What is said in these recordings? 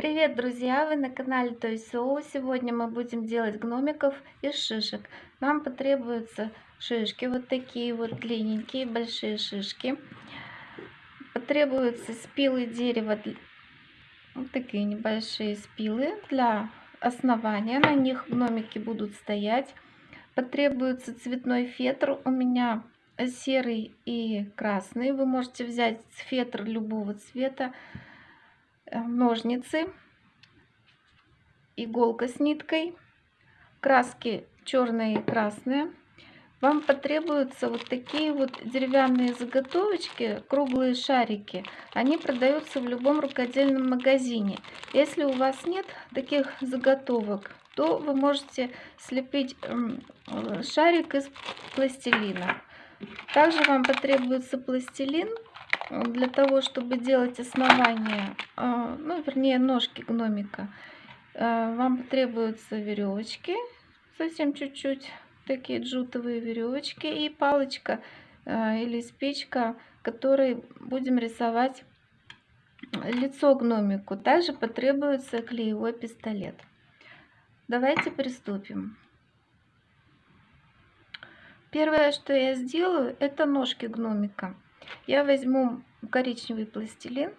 Привет, друзья! Вы на канале Той Соу. Сегодня мы будем делать гномиков из шишек. Нам потребуются шишки, вот такие вот длинненькие, большие шишки. Потребуются спилы дерева, вот такие небольшие спилы для основания. На них гномики будут стоять. Потребуется цветной фетр. У меня серый и красный. Вы можете взять фетр любого цвета ножницы, иголка с ниткой, краски черные и красные. Вам потребуются вот такие вот деревянные заготовочки, круглые шарики. Они продаются в любом рукодельном магазине. Если у вас нет таких заготовок, то вы можете слепить эм, шарик из пластилина. Также вам потребуется пластилин для того, чтобы делать основание, а, ну, вернее, ножки гномика, а, вам потребуются веревочки, совсем чуть-чуть, такие джутовые веревочки и палочка а, или спичка, которой будем рисовать лицо гномику. Также потребуется клеевой пистолет. Давайте приступим. Первое, что я сделаю, это ножки гномика. Я возьму коричневый пластилин.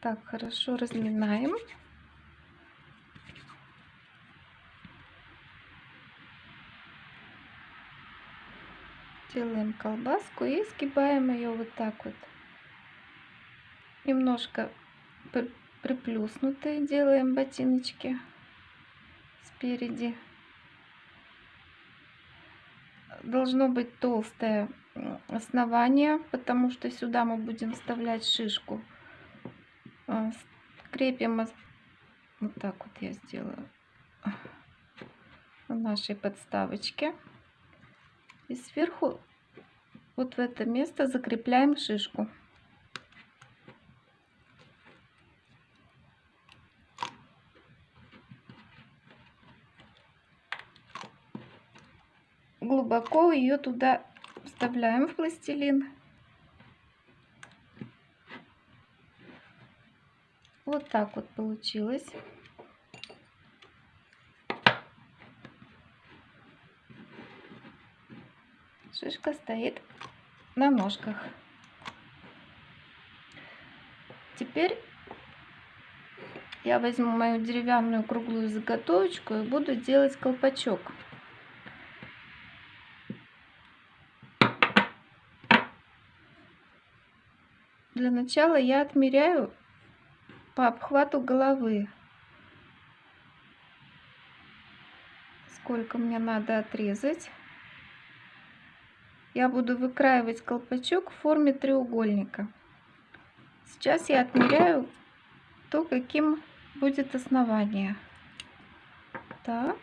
Так, хорошо разминаем. Делаем колбаску и сгибаем ее вот так вот. Немножко приплюснутые делаем ботиночки спереди. Должно быть толстое основание, потому что сюда мы будем вставлять шишку. А, крепим вот так вот я сделаю на нашей подставочке. И сверху вот в это место закрепляем шишку. Глубоко ее туда вставляем в пластилин. Вот так вот получилось. Шишка стоит на ножках. Теперь я возьму мою деревянную круглую заготовочку и буду делать колпачок. Для начала я отмеряю по обхвату головы. Сколько мне надо отрезать. Я буду выкраивать колпачок в форме треугольника. Сейчас я отмеряю то, каким будет основание. Так.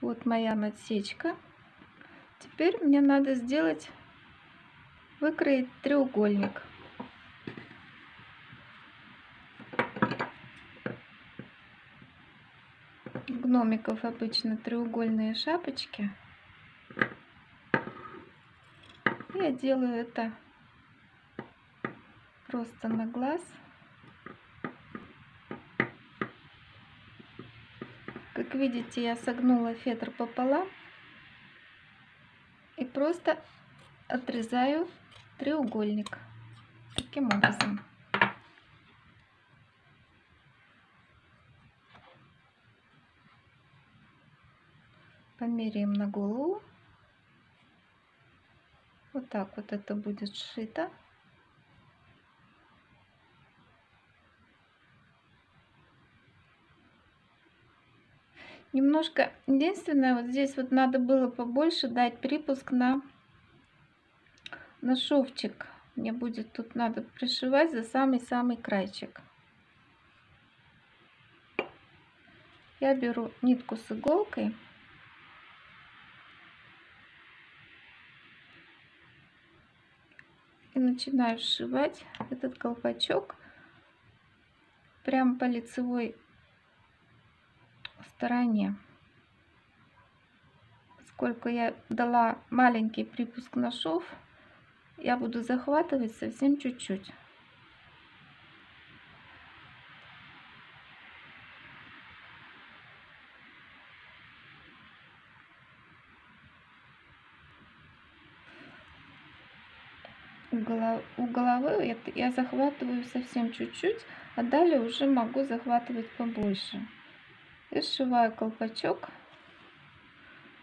Вот моя надсечка. Теперь мне надо сделать, выкроить треугольник. гномиков обычно треугольные шапочки. Я делаю это просто на глаз. Как видите, я согнула фетр пополам просто отрезаю треугольник таким образом. Померяем на голову. Вот так вот это будет сшито. Немножко, единственное, вот здесь вот надо было побольше дать припуск на, на шовчик. Мне будет тут надо пришивать за самый-самый крайчик. Я беру нитку с иголкой. И начинаю сшивать этот колпачок прямо по лицевой стороне. поскольку я дала маленький припуск на шов, я буду захватывать совсем чуть-чуть. у головы я захватываю совсем чуть-чуть, а далее уже могу захватывать побольше. И сшиваю колпачок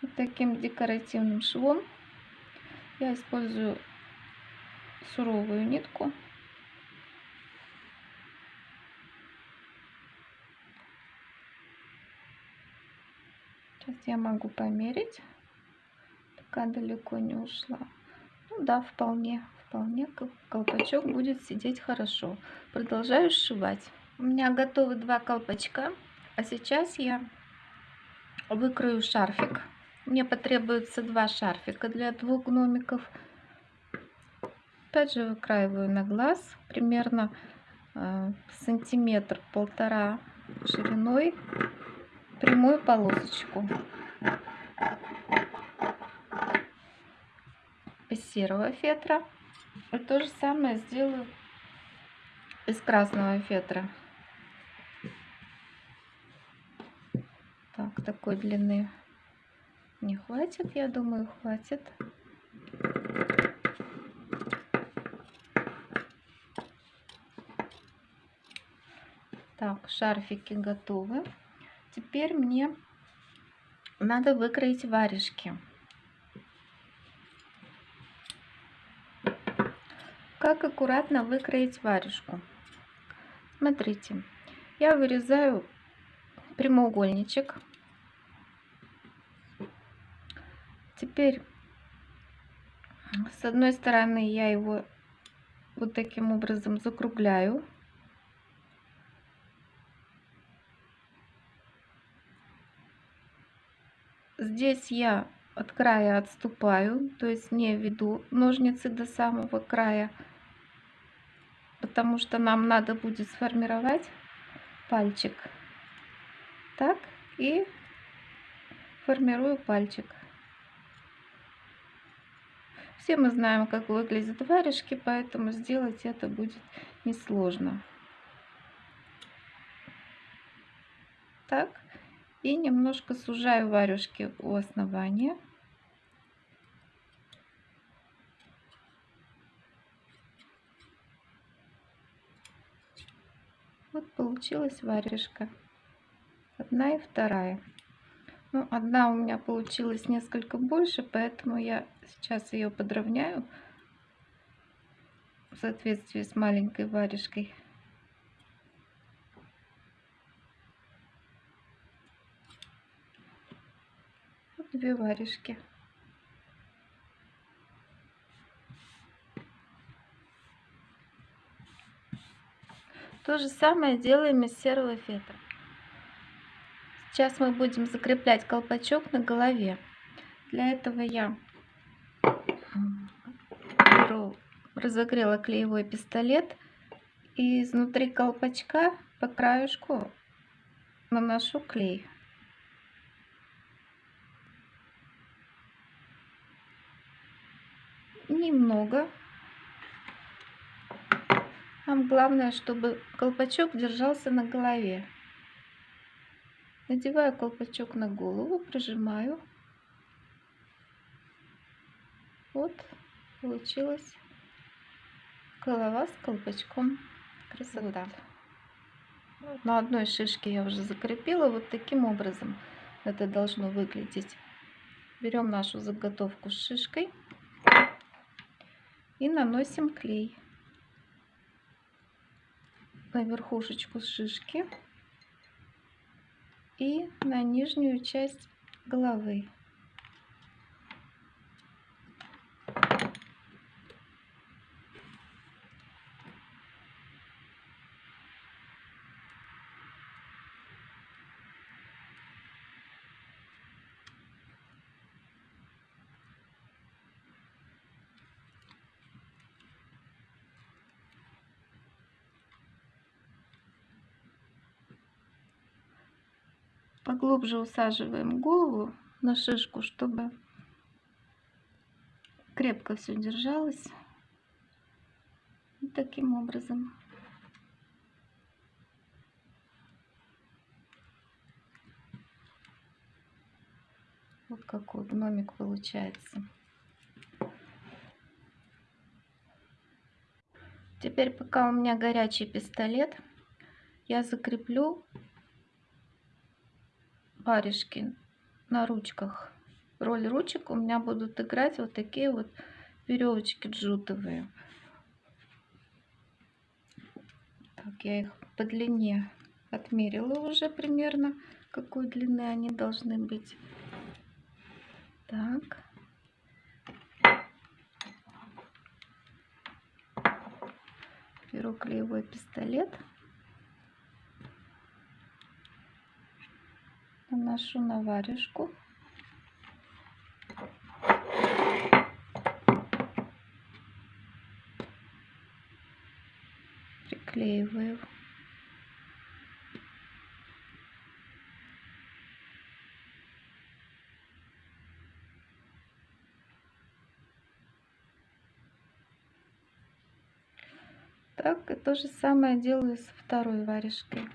вот таким декоративным швом. Я использую суровую нитку. Сейчас я могу померить, пока далеко не ушла. Ну да, вполне, вполне колпачок будет сидеть хорошо. Продолжаю сшивать. У меня готовы два колпачка, а сейчас я выкрою шарфик. Мне потребуется два шарфика для двух гномиков. Опять же выкраиваю на глаз примерно э, сантиметр полтора шириной прямую полосочку из серого фетра. И то же самое сделаю из красного фетра. Так, такой длины не хватит, я думаю, хватит. Так, шарфики готовы. Теперь мне надо выкроить варежки. Как аккуратно выкроить варежку? Смотрите, я вырезаю прямоугольничек. Теперь с одной стороны я его вот таким образом закругляю. Здесь я от края отступаю, то есть не веду ножницы до самого края потому что нам надо будет сформировать пальчик. Так, и формирую пальчик. Все мы знаем, как выглядят варежки, поэтому сделать это будет несложно. Так, и немножко сужаю варежки у основания. Вот получилась варежка. Одна и вторая. Ну, одна у меня получилась несколько больше, поэтому я сейчас ее подровняю в соответствии с маленькой варежкой. Две варежки. То же самое делаем из серого фетра. Сейчас мы будем закреплять колпачок на голове. Для этого я беру, разогрела клеевой пистолет и изнутри колпачка по краешку наношу клей. Немного нам главное, чтобы колпачок держался на голове. Надеваю колпачок на голову, прижимаю. Вот, получилась голова с колпачком. Красота. Вот. На одной шишке я уже закрепила. Вот таким образом это должно выглядеть. Берем нашу заготовку с шишкой и наносим клей на верхушечку шишки и на нижнюю часть головы. Поглубже усаживаем голову на шишку, чтобы крепко все держалось. Вот таким образом. Вот какой гномик получается. Теперь, пока у меня горячий пистолет, я закреплю варежки на ручках. Роль ручек у меня будут играть вот такие вот веревочки джутовые. Так, я их по длине отмерила уже примерно, какой длины они должны быть. Так. Беру клеевой пистолет. Наношу на варежку. Приклеиваю. Так, то же самое делаю с второй варежкой.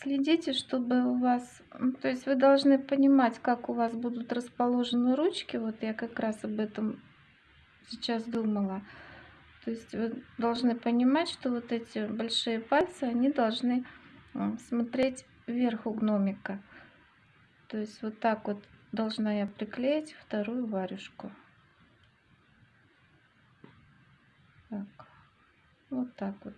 Следите, чтобы у вас, то есть вы должны понимать, как у вас будут расположены ручки. Вот я как раз об этом сейчас думала. То есть вы должны понимать, что вот эти большие пальцы, они должны смотреть вверх у гномика. То есть вот так вот должна я приклеить вторую варежку. Так. Вот так вот.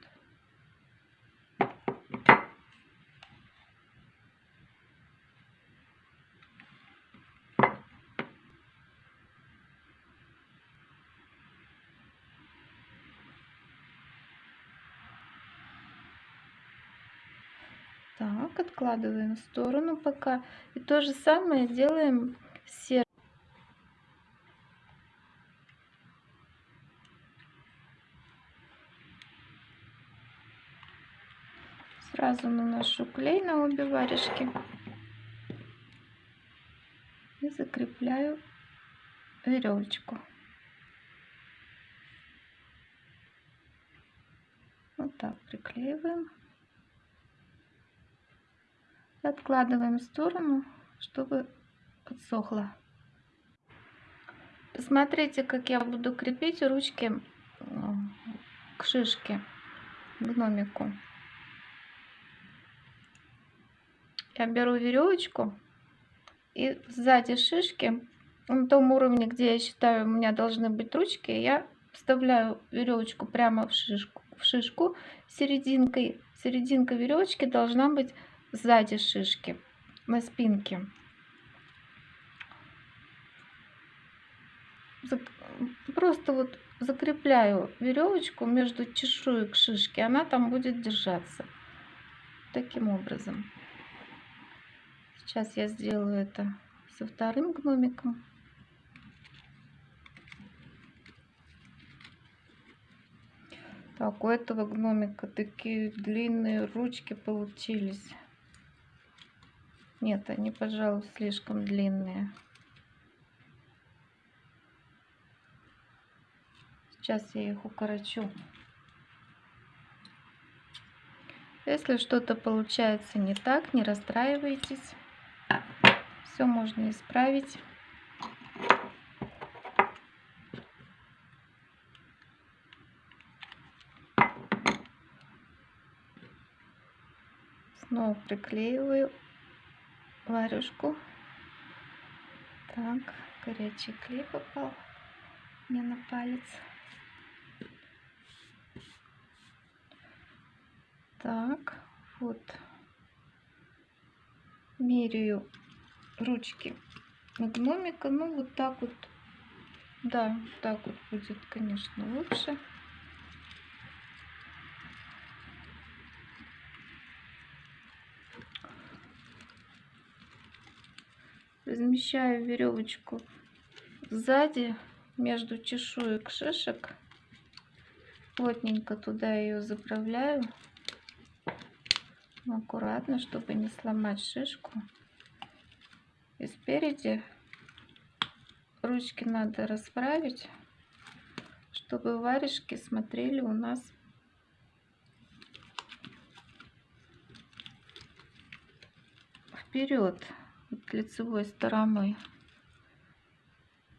Так, откладываем в сторону пока. И то же самое делаем с серым. Сразу наношу клей на обе варежки и закрепляю веревочку. Вот так приклеиваем. Откладываем в сторону, чтобы подсохло. Посмотрите, как я буду крепить ручки к шишке, гномику. я беру веревочку и сзади шишки, на том уровне, где я считаю, у меня должны быть ручки, я вставляю веревочку прямо в шишку, в шишку серединкой. Серединка веревочки должна быть сзади шишки, на спинке. Просто вот закрепляю веревочку между чешуек шишки, она там будет держаться таким образом. Сейчас я сделаю это со вторым гномиком. Так, у этого гномика такие длинные ручки получились. Нет, они, пожалуй, слишком длинные. Сейчас я их укорочу. Если что-то получается не так, не расстраивайтесь. Все можно исправить. Снова приклеиваю варежку. Так, горячий клей попал мне на палец. Так, вот меряю ручки гномика. Ну, вот так вот. Да, так вот будет, конечно, лучше. Размещаю веревочку сзади между чешуек шишек. Плотненько туда ее заправляю аккуратно, чтобы не сломать шишку. И спереди ручки надо расправить, чтобы варежки смотрели у нас вперед вот лицевой стороной.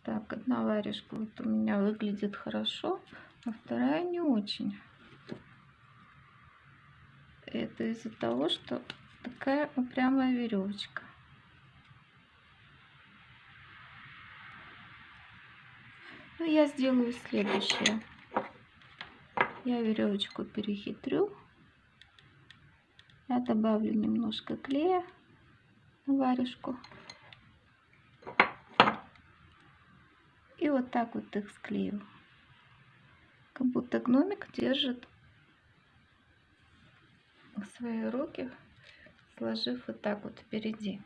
Так, одна варежка вот у меня выглядит хорошо, а вторая не очень. Это из-за того, что такая упрямая веревочка. Ну, я сделаю следующее. Я веревочку перехитрю. Я добавлю немножко клея варежку. И вот так вот их склею. Как будто гномик держит свои руки, сложив вот так вот впереди.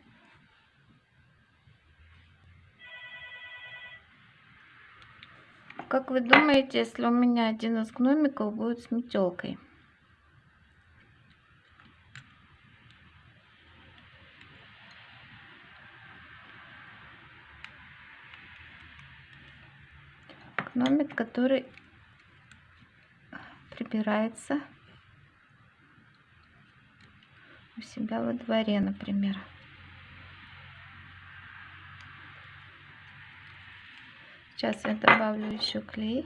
Как вы думаете, если у меня один из гномиков будет с метелкой? Гномик, который прибирается у себя во дворе, например. Сейчас я добавлю еще клей.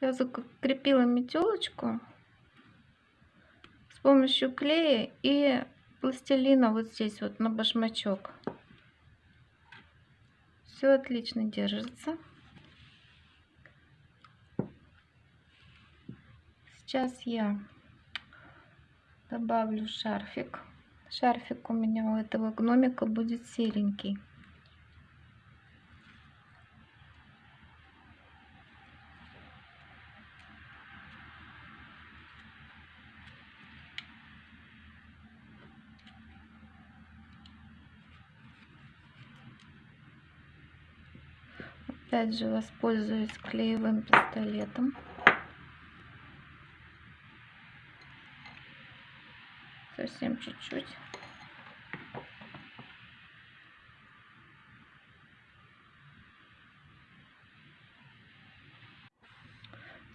Я закрепила метелочку с помощью клея и пластилина вот здесь вот на башмачок. Все отлично держится. Сейчас я добавлю шарфик. Шарфик у меня у этого гномика будет серенький. Опять же воспользуюсь клеевым пистолетом. Совсем чуть-чуть.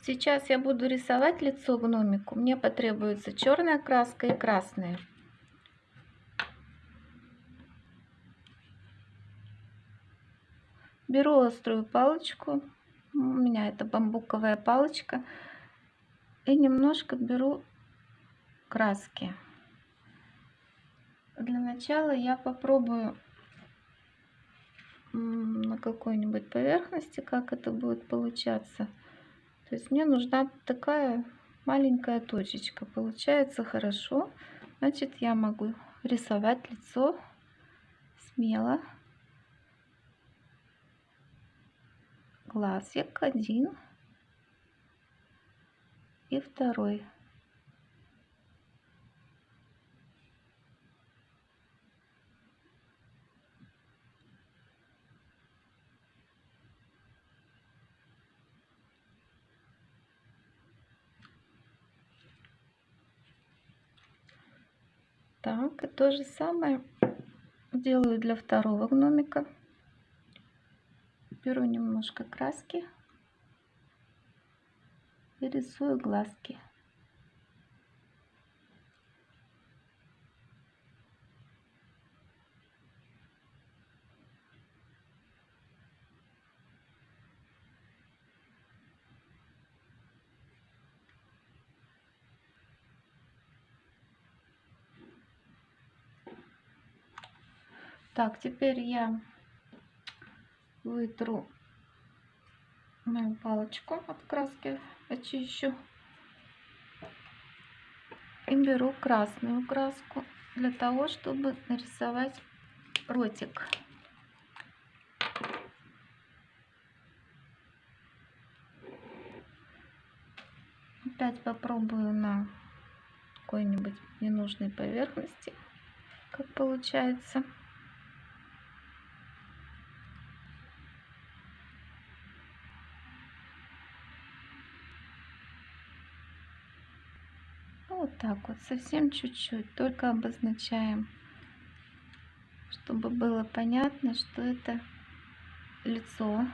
Сейчас я буду рисовать лицо гномику. Мне потребуется черная краска и красная. Беру острую палочку, у меня это бамбуковая палочка, и немножко беру краски. Для начала я попробую на какой-нибудь поверхности, как это будет получаться. То есть мне нужна такая маленькая точечка. Получается хорошо. Значит, я могу рисовать лицо смело. Глазик один и второй. Так, и то же самое делаю для второго гномика беру немножко краски и рисую глазки. Так, теперь я вытру мою палочку от краски, очищу и беру красную краску для того, чтобы нарисовать ротик. Опять попробую на какой-нибудь ненужной поверхности, как получается. Вот так вот, совсем чуть-чуть, только обозначаем, чтобы было понятно, что это лицо